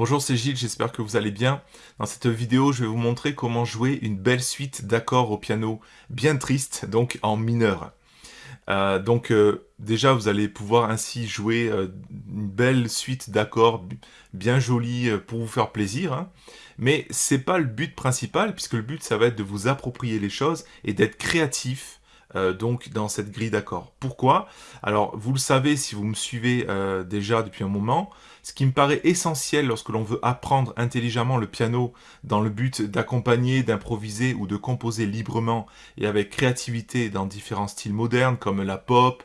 Bonjour, c'est Gilles, j'espère que vous allez bien. Dans cette vidéo, je vais vous montrer comment jouer une belle suite d'accords au piano bien triste, donc en mineur. Euh, donc euh, déjà, vous allez pouvoir ainsi jouer euh, une belle suite d'accords bien jolie pour vous faire plaisir. Hein. Mais c'est pas le but principal, puisque le but, ça va être de vous approprier les choses et d'être créatif donc dans cette grille d'accords. Pourquoi? Alors, vous le savez si vous me suivez déjà depuis un moment, ce qui me paraît essentiel lorsque l'on veut apprendre intelligemment le piano dans le but d'accompagner, d'improviser ou de composer librement et avec créativité dans différents styles modernes comme la pop,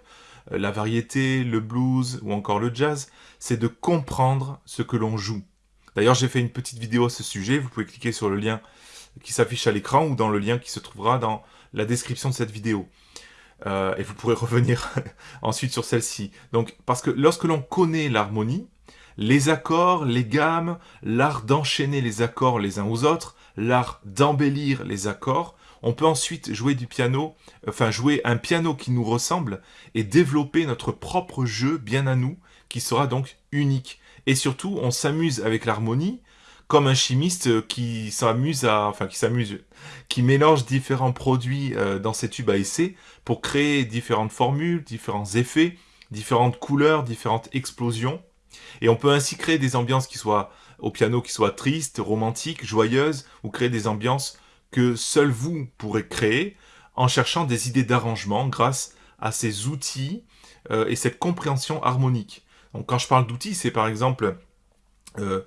euh, la variété, le blues ou encore le jazz, c'est de comprendre ce que l'on joue. D'ailleurs, j'ai fait une petite vidéo à ce sujet, vous pouvez cliquer sur le lien qui s'affiche à l'écran ou dans le lien qui se trouvera dans la description de cette vidéo. Euh, et vous pourrez revenir ensuite sur celle-ci. Donc, parce que lorsque l'on connaît l'harmonie, les accords, les gammes, l'art d'enchaîner les accords les uns aux autres, l'art d'embellir les accords, on peut ensuite jouer du piano, enfin jouer un piano qui nous ressemble et développer notre propre jeu bien à nous, qui sera donc unique. Et surtout, on s'amuse avec l'harmonie, comme un chimiste qui s'amuse à, enfin qui s'amuse, qui mélange différents produits euh, dans ses tubes à essai pour créer différentes formules, différents effets, différentes couleurs, différentes explosions. Et on peut ainsi créer des ambiances qui soient au piano qui soient tristes, romantiques, joyeuses, ou créer des ambiances que seul vous pourrez créer en cherchant des idées d'arrangement grâce à ces outils euh, et cette compréhension harmonique. Donc quand je parle d'outils, c'est par exemple euh,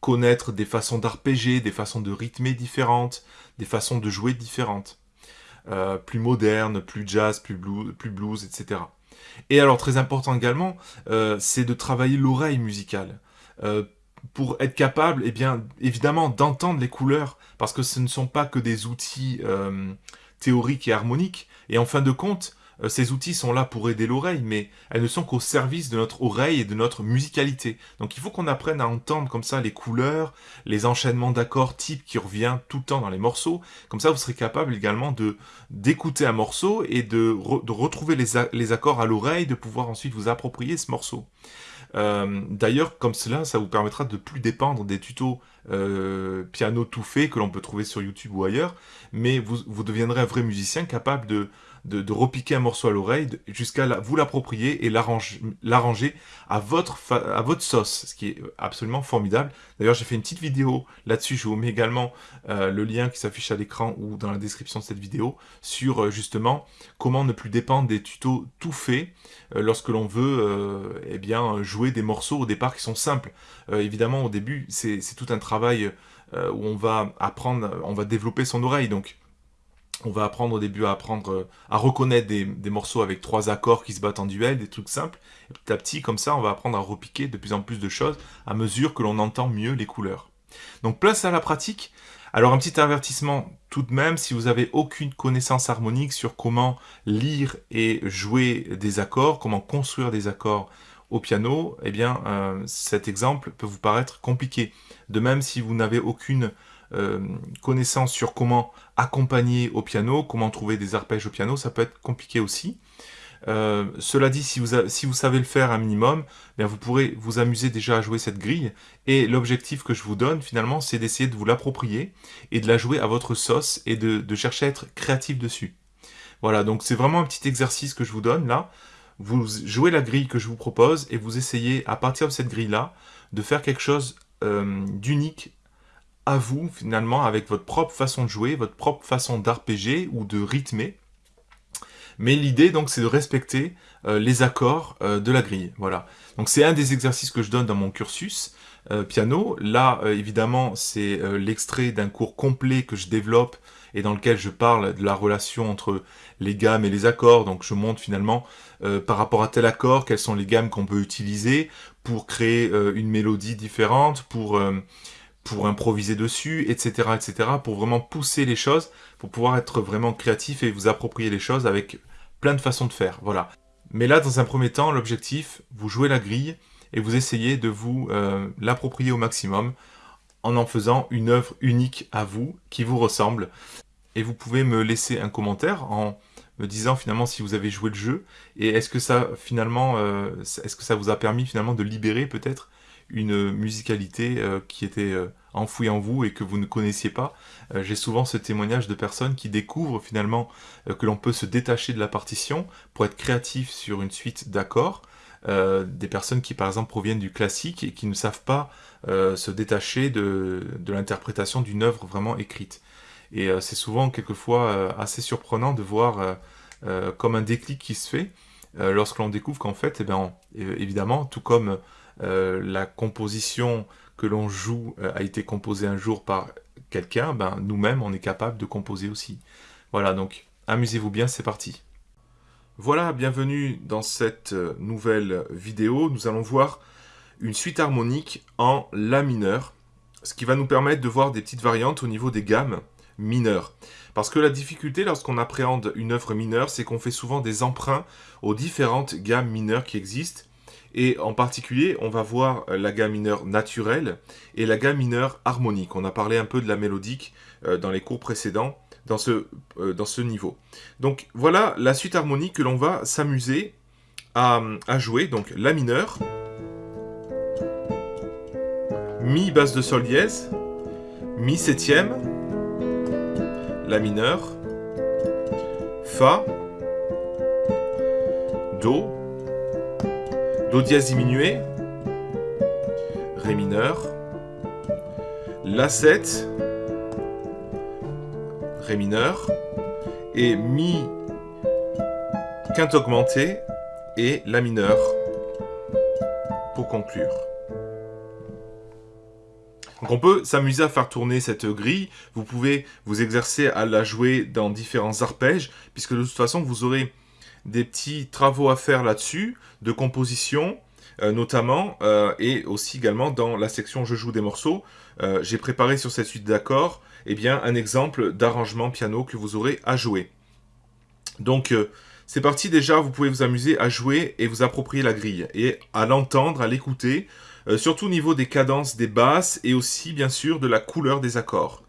connaître des façons d'arpéger, des façons de rythmer différentes, des façons de jouer différentes. Euh, plus modernes, plus jazz, plus blues, etc. Et alors, très important également, euh, c'est de travailler l'oreille musicale. Euh, pour être capable, eh bien, évidemment, d'entendre les couleurs, parce que ce ne sont pas que des outils théoriques et harmoniques. Et en fin de compte, euh, ces outils sont là pour aider l'oreille, mais elles ne sont qu'au service de notre oreille et de notre musicalité. Donc il faut qu'on apprenne à entendre comme ça les couleurs, les enchaînements d'accords type qui revient tout le temps dans les morceaux. Comme ça, vous serez capable également de d'écouter un morceau et de, retrouver les, accords à l'oreille, de pouvoir ensuite vous approprier ce morceau. Euh, d'ailleurs, comme cela, ça vous permettra de plus dépendre des tutos euh, piano tout fait que l'on peut trouver sur YouTube ou ailleurs, mais vous deviendrez un vrai musicien capable de, de, repiquer un morceau à l'oreille jusqu'à vous l'approprier et l'arranger à votre, sauce, ce qui est absolument formidable. D'ailleurs, j'ai fait une petite vidéo là-dessus, je vous mets également euh, le lien qui s'affiche à l'écran ou dans la description de cette vidéo sur euh, justement comment ne plus dépendre des tutos tout faits euh, lorsque l'on veut eh bien, jouer des morceaux au départ qui sont simples. évidemment, au début, c'est tout un travail où on va apprendre, on va développer son oreille, donc on va apprendre au début à apprendre euh, à reconnaître des, morceaux avec trois accords qui se battent en duel, des trucs simples. Et petit à petit, comme ça, on va apprendre à repiquer de plus en plus de choses à mesure que l'on entend mieux les couleurs. Donc place à la pratique. Alors un petit avertissement tout de même, si vous n'avez aucune connaissance harmonique sur comment lire et jouer des accords, comment construire des accords au piano, eh bien euh, cet exemple peut vous paraître compliqué. De même, si vous n'avez aucune euh, connaissance sur comment accompagner au piano, comment trouver des arpèges au piano, ça peut être compliqué aussi. Euh, cela dit, si vous, savez le faire un minimum, vous pourrez vous amuser déjà à jouer cette grille. Et l'objectif que je vous donne, finalement, c'est d'essayer de vous l'approprier et de la jouer à votre sauce et de, de chercher à être créatif dessus. Voilà, donc c'est vraiment un petit exercice que je vous donne là. Vous jouez la grille que je vous propose et vous essayez, à partir de cette grille-là, de faire quelque chose euh, d'unique à vous, finalement, avec votre propre façon de jouer, votre propre façon d'arpéger ou de rythmer. Mais l'idée, donc, c'est de respecter euh, les accords euh, de la grille. Voilà. Donc, c'est un des exercices que je donne dans mon cursus euh, piano. Là, évidemment, c'est l'extrait d'un cours complet que je développe et dans lequel je parle de la relation entre les gammes et les accords. Donc, je montre finalement, par rapport à tel accord, quelles sont les gammes qu'on peut utiliser pour créer une mélodie différente, pour pour improviser dessus, etc., etc., pour vraiment pousser les choses, pour pouvoir être vraiment créatif et vous approprier les choses avec plein de façons de faire, voilà. Mais là, dans un premier temps, l'objectif, vous jouez la grille et vous essayez de vous euh, l'approprier au maximum en en faisant une œuvre unique à vous, qui vous ressemble. Et vous pouvez me laisser un commentaire en me disant finalement si vous avez joué le jeu et est-ce que ça finalement, euh, est-ce que ça vous a permis finalement de libérer peut-être une musicalité euh, qui était enfouie en vous et que vous ne connaissiez pas. Euh, j'ai souvent ce témoignage de personnes qui découvrent finalement que l'on peut se détacher de la partition pour être créatif sur une suite d'accords. des personnes qui par exemple proviennent du classique et qui ne savent pas se détacher de, l'interprétation d'une œuvre vraiment écrite. Et c'est souvent quelquefois assez surprenant de voir comme un déclic qui se fait lorsque l'on découvre qu'en fait, eh bien, évidemment, tout comme euh, la composition que l'on joue euh, a été composée un jour par quelqu'un, ben, nous-mêmes, on est capable de composer aussi. Voilà, donc amusez-vous bien, c'est parti. Voilà, bienvenue dans cette euh, nouvelle vidéo. Nous allons voir une suite harmonique en La mineur, ce qui va nous permettre de voir des petites variantes au niveau des gammes mineures. Parce que la difficulté lorsqu'on appréhende une œuvre mineure, c'est qu'on fait souvent des emprunts aux différentes gammes mineures qui existent, et en particulier, on va voir euh, la gamme mineure naturelle et la gamme mineure harmonique. On a parlé un peu de la mélodique euh, dans les cours précédents, dans ce, euh, dans ce niveau. Donc voilà la suite harmonique que l'on va s'amuser à, jouer. Donc la mineure, Mi basse de Sol dièse, Mi septième, La mineur, Fa, Do, Do dièse diminué, Ré mineur, La 7, Ré mineur, et Mi quinte augmenté et La mineur pour conclure. Donc on peut s'amuser à faire tourner cette grille, vous pouvez vous exercer à la jouer dans différents arpèges, puisque de toute façon vous aurez des petits travaux à faire là-dessus, de composition euh, notamment, euh, et aussi également dans la section « Je joue des morceaux euh, j'ai préparé sur cette suite d'accords eh bien, un exemple d'arrangement piano que vous aurez à jouer. Donc, c'est parti déjà, vous pouvez vous amuser à jouer et vous approprier la grille, et à l'entendre, à l'écouter, surtout au niveau des cadences des basses, et aussi, bien sûr, de la couleur des accords.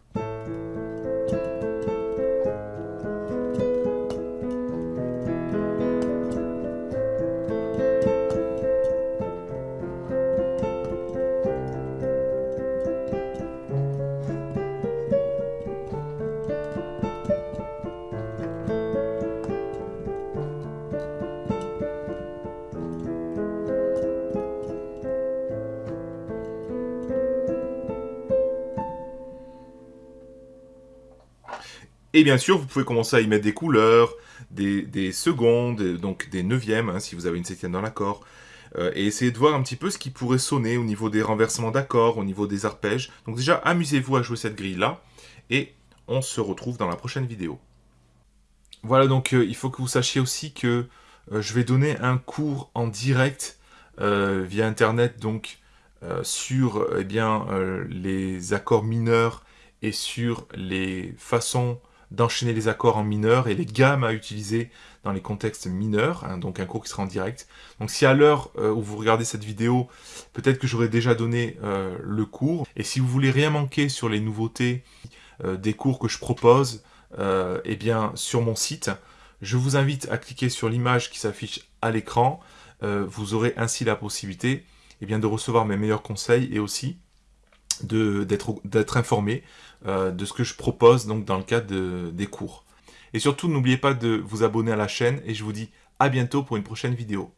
Et bien sûr, vous pouvez commencer à y mettre des couleurs, des, secondes, donc des neuvièmes, hein, si vous avez une septième dans l'accord, euh, et essayer de voir un petit peu ce qui pourrait sonner au niveau des renversements d'accords, au niveau des arpèges. Donc déjà, amusez-vous à jouer cette grille-là, et on se retrouve dans la prochaine vidéo. Voilà, donc euh, il faut que vous sachiez aussi que euh, je vais donner un cours en direct via Internet, donc sur eh bien, les accords mineurs et sur les façons d'enchaîner les accords en mineur et les gammes à utiliser dans les contextes mineurs, hein, donc un cours qui sera en direct. Donc si à l'heure euh, où vous regardez cette vidéo, peut-être que j'aurais déjà donné euh, le cours, et si vous voulez rien manquer sur les nouveautés euh, des cours que je propose, eh bien sur mon site, je vous invite à cliquer sur l'image qui s'affiche à l'écran, vous aurez ainsi la possibilité eh bien, de recevoir mes meilleurs conseils et aussi d'être informé euh, de ce que je propose donc dans le cadre des cours. Et surtout, n'oubliez pas de vous abonner à la chaîne et je vous dis à bientôt pour une prochaine vidéo.